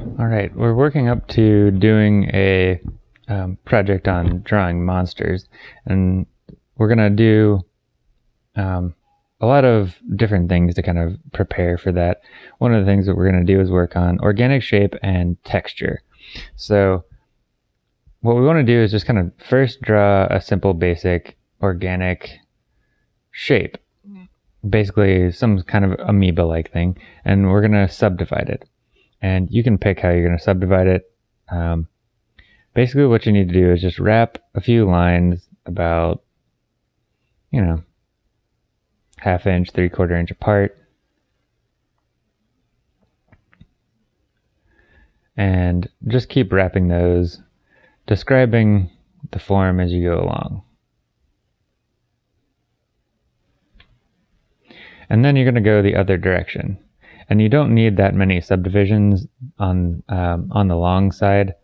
All right, we're working up to doing a um, project on drawing monsters, and we're gonna do um, a lot of different things to kind of prepare for that. One of the things that we're gonna do is work on organic shape and texture. So, what we want to do is just kind of first draw a simple, basic organic shape, basically some kind of amoeba-like thing, and we're gonna subdivide it and you can pick how you're going to subdivide it. Um, basically, what you need to do is just wrap a few lines about, you know, half inch, three quarter inch apart. And just keep wrapping those, describing the form as you go along. And then you're going to go the other direction and you don't need that many subdivisions on um, on the long side.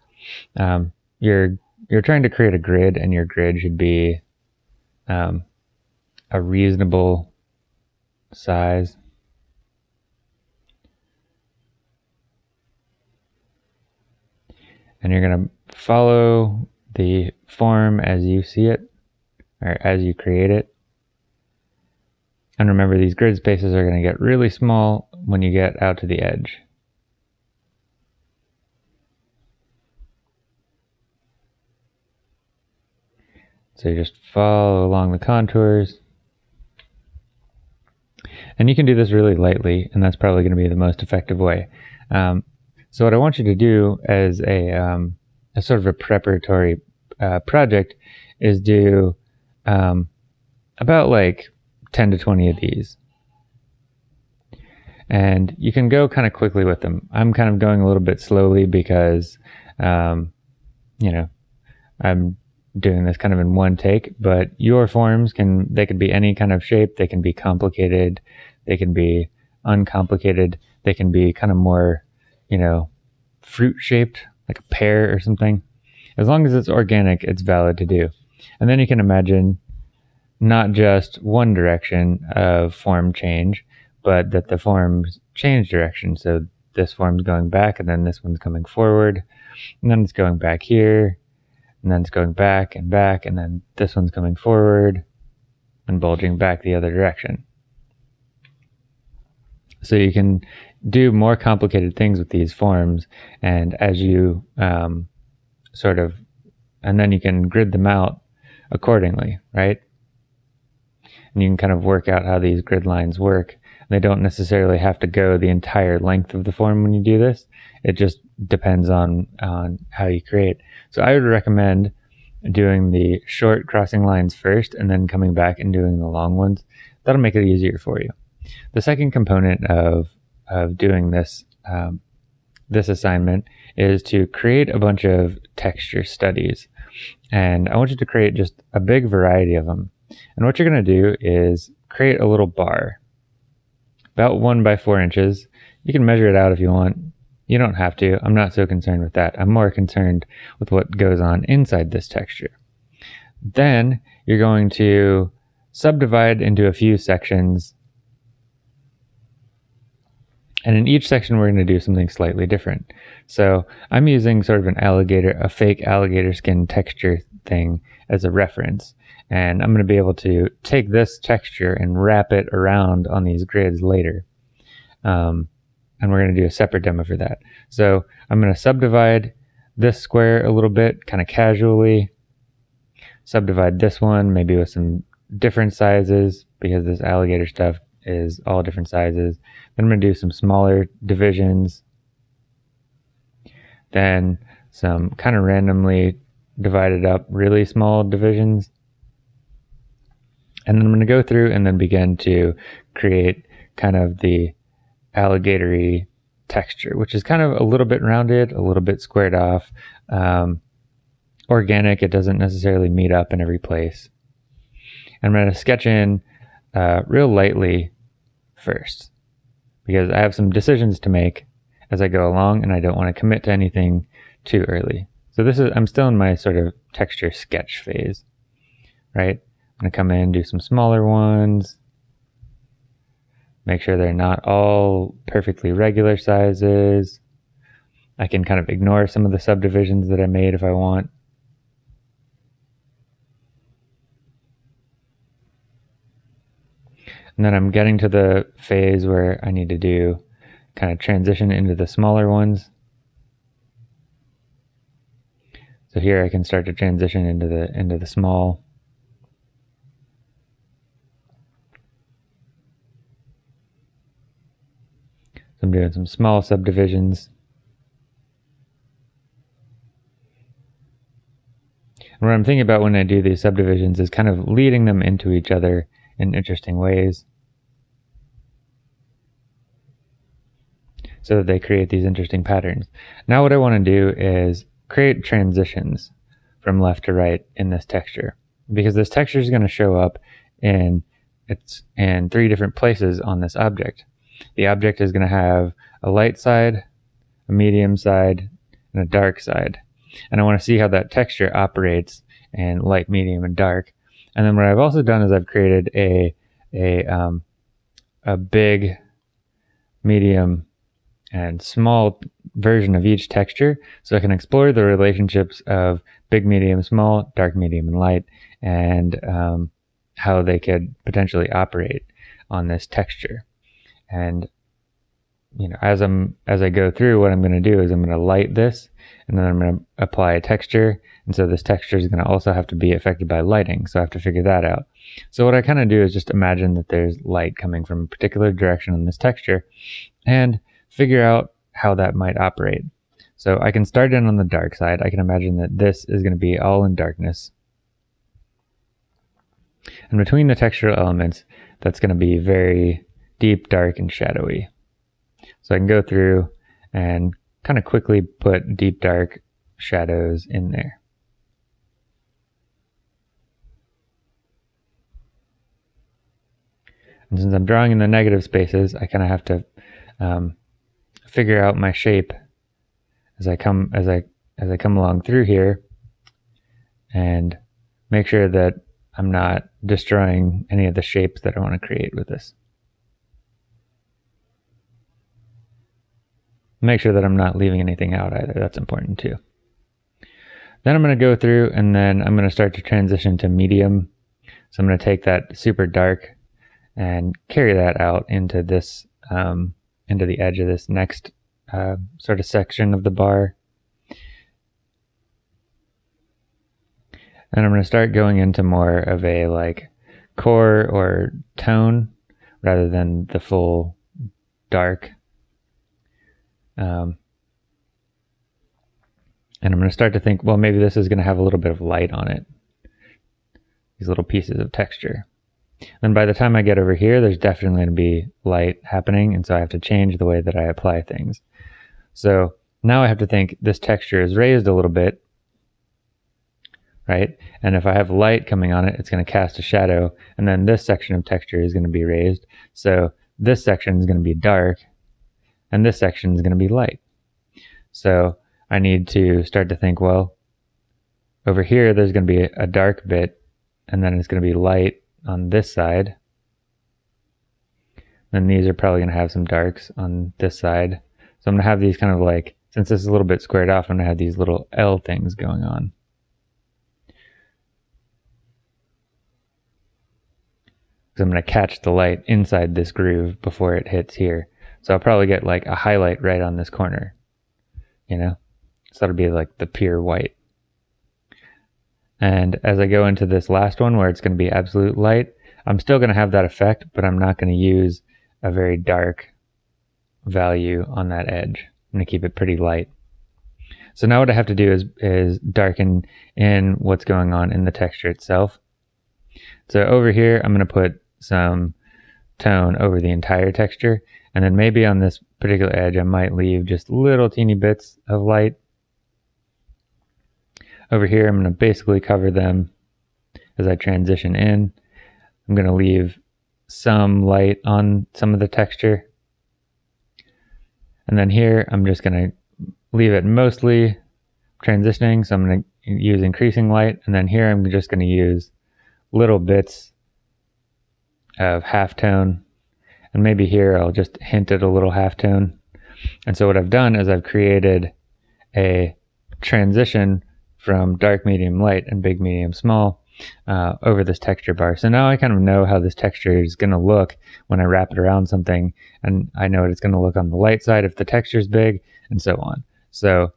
Um, you're you're trying to create a grid, and your grid should be um, a reasonable size. And you're going to follow the form as you see it, or as you create it. And remember, these grid spaces are going to get really small when you get out to the edge. So you just follow along the contours. And you can do this really lightly, and that's probably going to be the most effective way. Um, so what I want you to do as a, um, a sort of a preparatory uh, project is do um, about like 10 to 20 of these. And you can go kind of quickly with them. I'm kind of going a little bit slowly because, um, you know, I'm doing this kind of in one take, but your forms can, they can be any kind of shape. They can be complicated. They can be uncomplicated. They can be kind of more, you know, fruit shaped, like a pear or something. As long as it's organic, it's valid to do. And then you can imagine not just one direction of form change, but that the forms change direction. So this form's going back, and then this one's coming forward, and then it's going back here, and then it's going back and back, and then this one's coming forward and bulging back the other direction. So you can do more complicated things with these forms, and as you um, sort of, and then you can grid them out accordingly, right? And you can kind of work out how these grid lines work. They don't necessarily have to go the entire length of the form when you do this. It just depends on, on how you create. So I would recommend doing the short crossing lines first and then coming back and doing the long ones. That'll make it easier for you. The second component of, of doing this, um, this assignment is to create a bunch of texture studies. And I want you to create just a big variety of them. And what you're going to do is create a little bar, about one by four inches. You can measure it out if you want. You don't have to. I'm not so concerned with that. I'm more concerned with what goes on inside this texture. Then you're going to subdivide into a few sections. And in each section, we're going to do something slightly different. So I'm using sort of an alligator, a fake alligator skin texture thing as a reference. And I'm going to be able to take this texture and wrap it around on these grids later. Um, and we're going to do a separate demo for that. So I'm going to subdivide this square a little bit, kind of casually. Subdivide this one, maybe with some different sizes, because this alligator stuff is all different sizes. Then I'm going to do some smaller divisions. Then some kind of randomly divided up really small divisions. And then I'm going to go through and then begin to create kind of the alligatory texture, which is kind of a little bit rounded, a little bit squared off. Um, organic, it doesn't necessarily meet up in every place. And I'm going to sketch in uh, real lightly first because I have some decisions to make as I go along and I don't want to commit to anything too early. So this is, I'm still in my sort of texture sketch phase, right? I'm to come in, do some smaller ones. Make sure they're not all perfectly regular sizes. I can kind of ignore some of the subdivisions that I made if I want. And then I'm getting to the phase where I need to do kind of transition into the smaller ones. So here I can start to transition into the into the small. So I'm doing some small subdivisions. And what I'm thinking about when I do these subdivisions is kind of leading them into each other in interesting ways. So that they create these interesting patterns. Now what I want to do is create transitions from left to right in this texture. Because this texture is going to show up in it's in three different places on this object. The object is going to have a light side, a medium side, and a dark side. And I want to see how that texture operates in light, medium, and dark. And then what I've also done is I've created a a um, a big, medium, and small version of each texture, so I can explore the relationships of big, medium, small, dark, medium, and light, and um, how they could potentially operate on this texture. And you know, as I'm as I go through, what I'm going to do is I'm going to light this, and then I'm going to apply a texture, and so this texture is going to also have to be affected by lighting. So I have to figure that out. So what I kind of do is just imagine that there's light coming from a particular direction on this texture, and figure out how that might operate. So I can start in on the dark side. I can imagine that this is going to be all in darkness. And between the textural elements, that's going to be very deep, dark, and shadowy. So I can go through and kind of quickly put deep dark shadows in there. And since I'm drawing in the negative spaces, I kind of have to um, figure out my shape as I come as I as I come along through here, and make sure that I'm not destroying any of the shapes that I want to create with this. Make sure that I'm not leaving anything out either. That's important too. Then I'm going to go through and then I'm going to start to transition to medium. So I'm going to take that super dark and carry that out into this, um, into the edge of this next uh, sort of section of the bar. And I'm going to start going into more of a like core or tone rather than the full dark um, and I'm going to start to think, well, maybe this is going to have a little bit of light on it. These little pieces of texture. And by the time I get over here, there's definitely going to be light happening. And so I have to change the way that I apply things. So now I have to think this texture is raised a little bit, right? And if I have light coming on it, it's going to cast a shadow. And then this section of texture is going to be raised. So this section is going to be dark and this section is going to be light. So I need to start to think, well, over here, there's going to be a dark bit, and then it's going to be light on this side. Then these are probably going to have some darks on this side. So I'm going to have these kind of like, since this is a little bit squared off, I'm going to have these little L things going on. So I'm going to catch the light inside this groove before it hits here. So I'll probably get like a highlight right on this corner, you know? So that'll be like the pure white. And as I go into this last one where it's going to be absolute light, I'm still going to have that effect, but I'm not going to use a very dark value on that edge. I'm going to keep it pretty light. So now what I have to do is, is darken in what's going on in the texture itself. So over here, I'm going to put some tone over the entire texture. And then maybe on this particular edge, I might leave just little teeny bits of light. Over here, I'm going to basically cover them as I transition in. I'm going to leave some light on some of the texture. And then here, I'm just going to leave it mostly transitioning. So I'm going to use increasing light. And then here, I'm just going to use little bits of halftone and maybe here I'll just hint at a little halftone. And so what I've done is I've created a transition from dark, medium, light, and big, medium, small uh, over this texture bar. So now I kind of know how this texture is going to look when I wrap it around something, and I know what it's going to look on the light side if the texture is big, and so on. So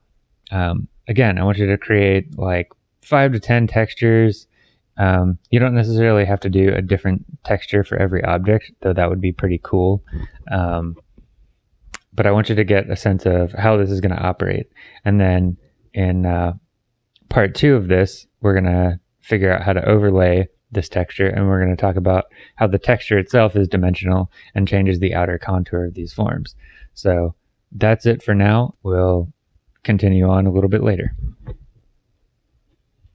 um, again, I want you to create like five to 10 textures. Um, you don't necessarily have to do a different texture for every object, though that would be pretty cool. Um, but I want you to get a sense of how this is going to operate. And then in uh, part two of this, we're going to figure out how to overlay this texture and we're going to talk about how the texture itself is dimensional and changes the outer contour of these forms. So that's it for now. We'll continue on a little bit later.